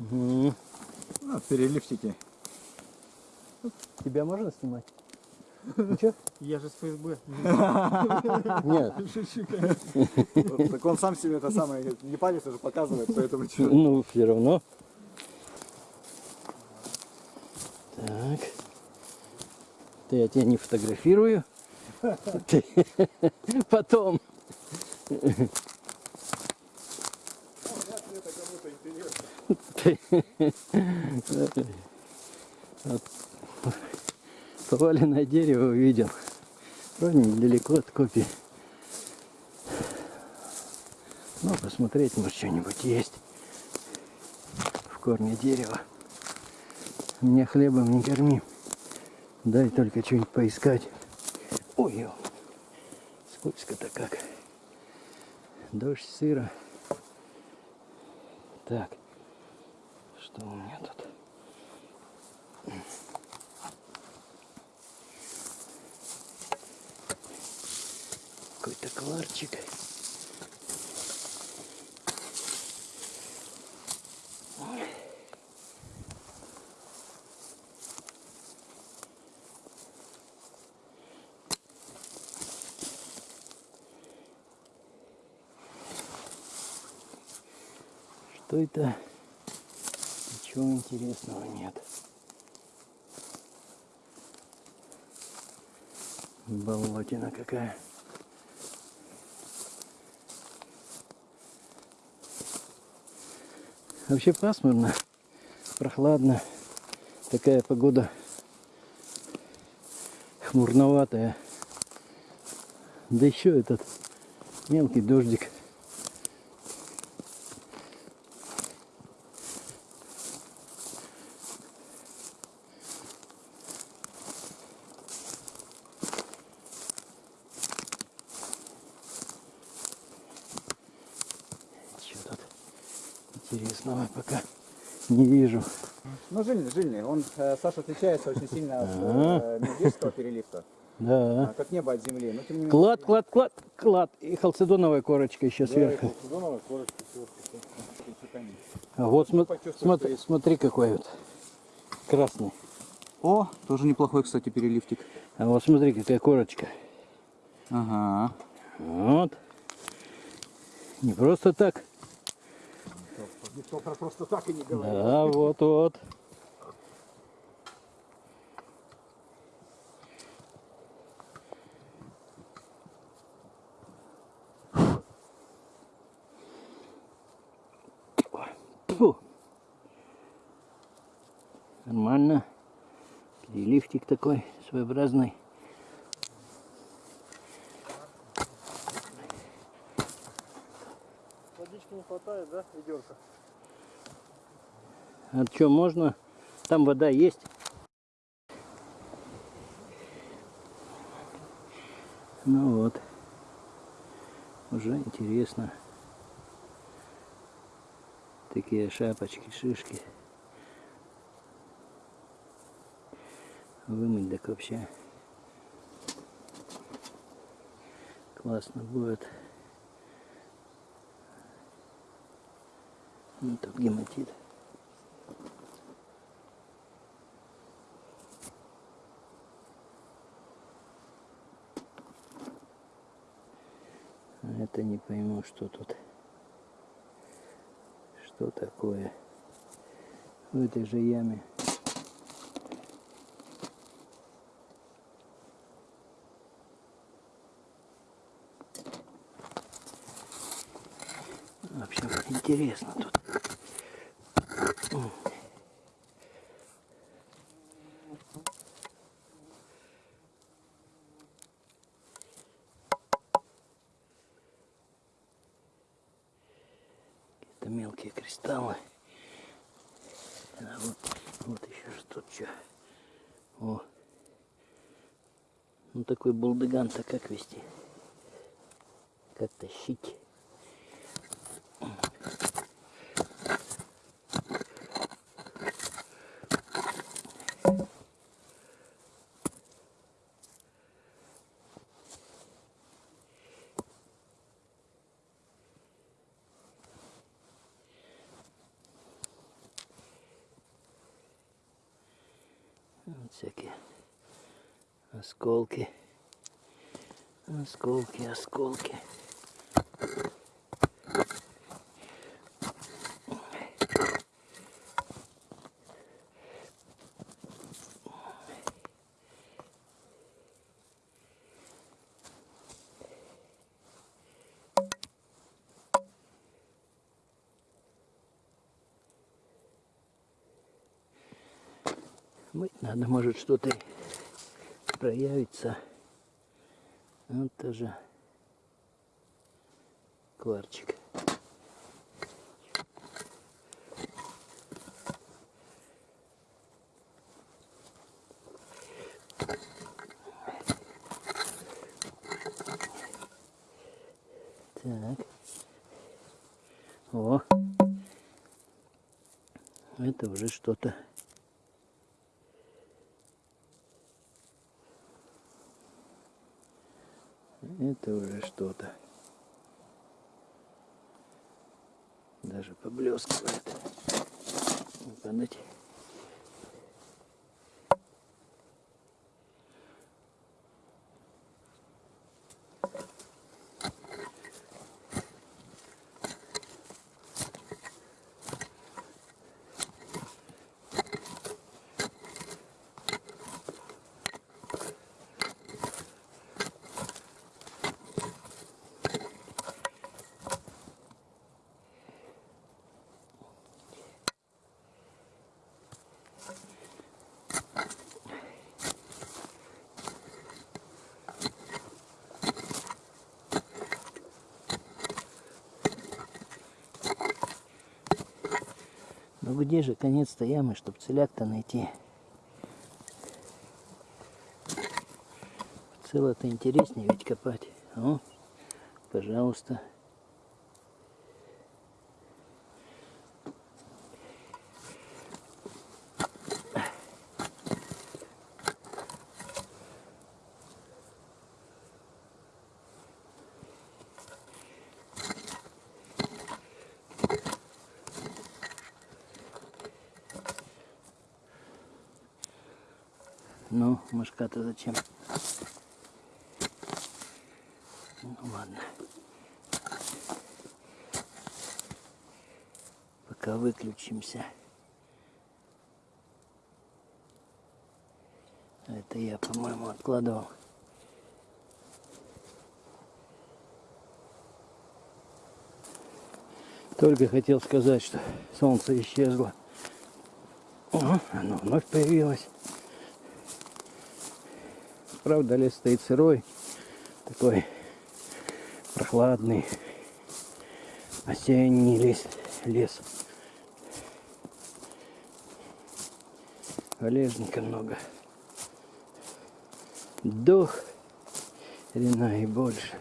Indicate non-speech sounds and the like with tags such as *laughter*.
Мгм. Ну, переливчики. Тебя можно снимать? Чё? Я же с ФСБ. Нет. Так он сам себе это самое не палец уже показывает, поэтому чё. Ну, все равно. Так. Ты я тебя не фотографирую. *laughs* Потом. Ты- Вот. Поваленное дерево увидел. Вроде недалеко от копии. Ну, посмотреть, может, что-нибудь есть в корне дерева. Меня хлебом не корми. Дай только что-нибудь поискать. Ой, скользко-то как. Дождь, сыро. Так, у меня тут? Какой-то кларчик. Что это? Ничего интересного нет. Болотина какая. Вообще пасмурно, прохладно. Такая погода хмурноватая. Да еще этот мелкий дождик. Что тут интересного пока не вижу. Ну, жильный, жильный. Он, э, Саша, отличается очень сильно от э, медвежского переливка. Да. а, Как небо от земли. Но, тем не менее, Клад, клад, клад, клад. И халцедоновая корочка еще сверху. сезоновая корочка сверху. А вот что смотри, смотри какой вот. Красный. О, тоже неплохой, кстати, переливчик. А вот смотри, какая корочка. Ага. Вот. Не просто так. Никто про просто так и не говорит. Да, вот, вот. Фу. Нормально. Переливчик такой своеобразный. Водички не хватает, да, ведерка? А что, можно? Там вода есть. Ну вот. Уже интересно. Такие шапочки, шишки. Вымыть так вообще. Классно будет. Ну, тут гематит. А это не пойму, что тут. Что такое в этой же яме. В общем, интересно тут. Мелкие кристаллы. А вот, вот еще что что. О. Ну такой булдыган-то как вести? Как тащить? Всякие осколки. Осколки, осколки. Мыть надо, может что-то проявится. Вот тоже кварчик. Так. О. Это уже что-то. Это уже что-то. Даже поблескивает. Падать. Ну где же конец-то ямы, чтобы целяк-то найти? Цело-то интереснее ведь копать. О, пожалуйста. Ну, мышка-то зачем? Ну ладно. Пока выключимся. Это я, по-моему, откладывал. Только хотел сказать, что солнце исчезло. О, оно вновь появилось. Правда, лес стоит сырой, такой прохладный, осенний лес. лес. Валежника много. Дух, рена и больше.